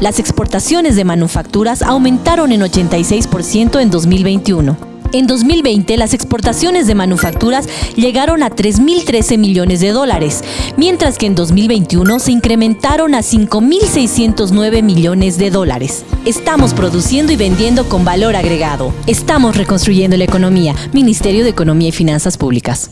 Las exportaciones de manufacturas aumentaron en 86% en 2021. En 2020, las exportaciones de manufacturas llegaron a 3.013 millones de dólares, mientras que en 2021 se incrementaron a 5.609 millones de dólares. Estamos produciendo y vendiendo con valor agregado. Estamos reconstruyendo la economía. Ministerio de Economía y Finanzas Públicas.